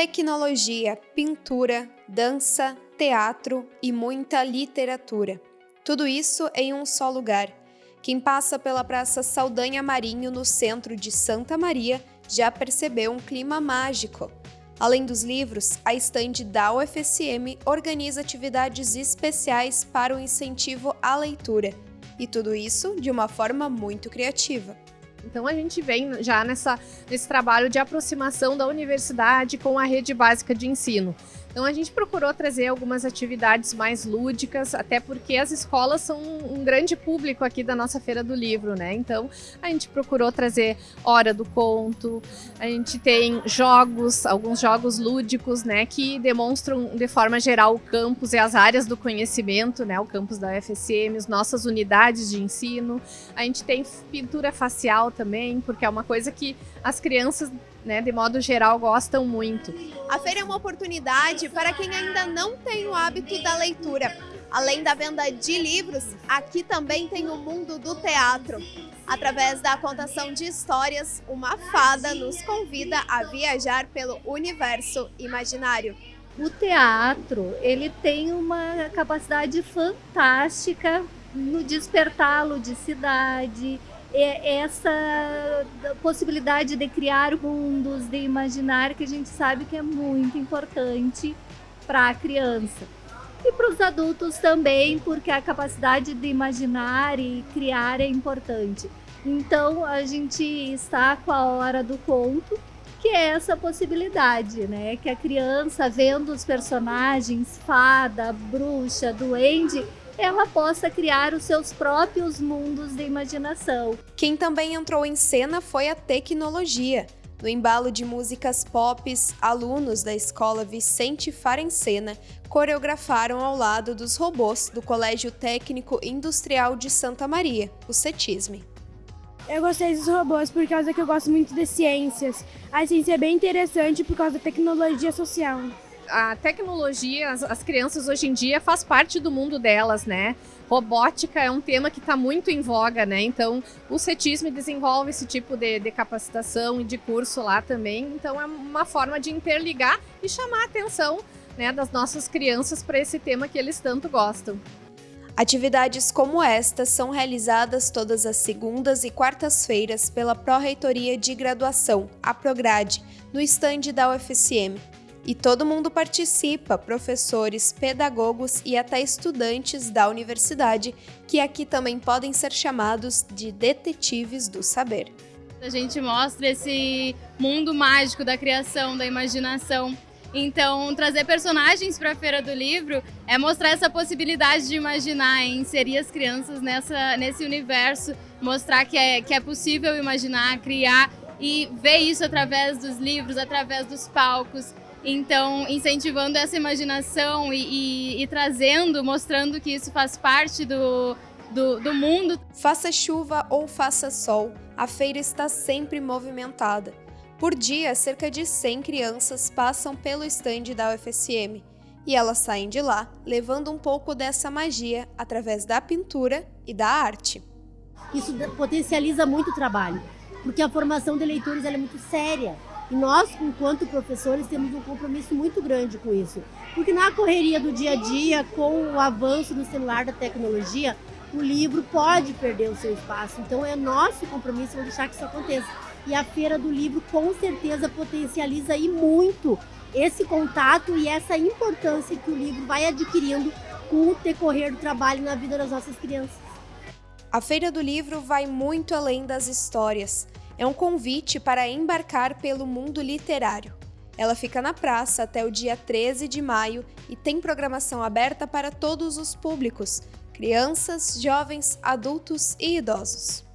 Tecnologia, pintura, dança, teatro e muita literatura. Tudo isso em um só lugar. Quem passa pela Praça Saldanha Marinho, no centro de Santa Maria, já percebeu um clima mágico. Além dos livros, a estande da UFSM organiza atividades especiais para o incentivo à leitura. E tudo isso de uma forma muito criativa. Então a gente vem já nessa, nesse trabalho de aproximação da universidade com a rede básica de ensino. Então a gente procurou trazer algumas atividades mais lúdicas, até porque as escolas são um grande público aqui da nossa Feira do Livro, né? Então a gente procurou trazer Hora do Conto, a gente tem jogos, alguns jogos lúdicos, né, que demonstram de forma geral o campus e as áreas do conhecimento, né, o campus da UFSM, as nossas unidades de ensino. A gente tem pintura facial também, porque é uma coisa que as crianças né, de modo geral, gostam muito. A feira é uma oportunidade para quem ainda não tem o hábito da leitura. Além da venda de livros, aqui também tem o mundo do teatro. Através da contação de histórias, uma fada nos convida a viajar pelo universo imaginário. O teatro, ele tem uma capacidade fantástica no despertar a ludicidade, essa possibilidade de criar mundos, de imaginar, que a gente sabe que é muito importante para a criança. E para os adultos também, porque a capacidade de imaginar e criar é importante. Então a gente está com a hora do conto, que é essa possibilidade, né? Que a criança vendo os personagens, fada, bruxa, duende, ela possa criar os seus próprios mundos de imaginação. Quem também entrou em cena foi a tecnologia. No embalo de músicas pop, alunos da escola Vicente Farencena coreografaram ao lado dos robôs do Colégio Técnico Industrial de Santa Maria, o CETISME. Eu gostei dos robôs por causa que eu gosto muito de ciências. A ciência é bem interessante por causa da tecnologia social a tecnologia, as, as, crianças hoje em dia faz parte do mundo delas, né? Robótica é um tema que está muito em voga, né? Então, o CETISM desenvolve esse tipo de, de capacitação e de curso lá também. Então, é uma forma de interligar e chamar a atenção né, das nossas crianças para esse tema que eles tanto gostam. Atividades como esta são realizadas todas as segundas e quartas-feiras pela Pró-Reitoria de Graduação, a Prograde, no estande da UFSM, e todo mundo participa, professores, pedagogos e até estudantes da universidade, que aqui também podem ser chamados de detetives do saber. A gente mostra esse mundo mágico da criação, da imaginação. Então, trazer personagens para a Feira do Livro é mostrar essa possibilidade de imaginar, inserir as crianças nessa, nesse universo, mostrar que é, que é possível imaginar, criar e ver isso através dos livros, através dos palcos. Então, incentivando essa imaginação e, e, e trazendo, mostrando que isso faz parte do, do, do mundo. Faça chuva ou faça sol, a feira está sempre movimentada. Por dia, cerca de 100 crianças passam pelo estande da UFSM e elas saem de lá levando um pouco dessa magia através da pintura e da arte. Isso potencializa muito o trabalho, porque a formação de leitores é muito séria. E nós, enquanto professores, temos um compromisso muito grande com isso. Porque na correria do dia a dia, com o avanço do celular, da tecnologia, o livro pode perder o seu espaço. Então é nosso compromisso deixar que isso aconteça. E a Feira do Livro com certeza potencializa e muito esse contato e essa importância que o livro vai adquirindo com o decorrer do trabalho na vida das nossas crianças. A Feira do Livro vai muito além das histórias é um convite para embarcar pelo mundo literário. Ela fica na praça até o dia 13 de maio e tem programação aberta para todos os públicos: crianças, jovens, adultos e idosos.